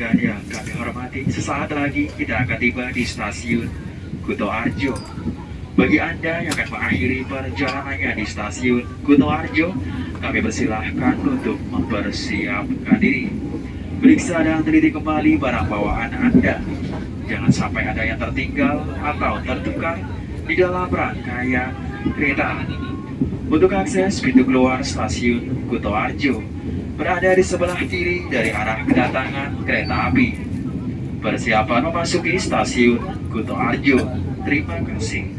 Pelanggan yang kami hormati, sesaat lagi kita akan tiba di stasiun Kuto Arjo. Bagi Anda yang akan mengakhiri perjalanannya di stasiun Kuto Arjo, kami persilahkan untuk mempersiapkan diri. Periksa dan teliti kembali barang bawaan Anda. Jangan sampai ada yang tertinggal atau tertukar di dalam rangkaian kereta. Untuk akses pintu keluar stasiun Kuto Arjo, berada di sebelah kiri dari arah kedatangan kereta api. Persiapan memasuki stasiun Kuto Arjo. Terima kasih.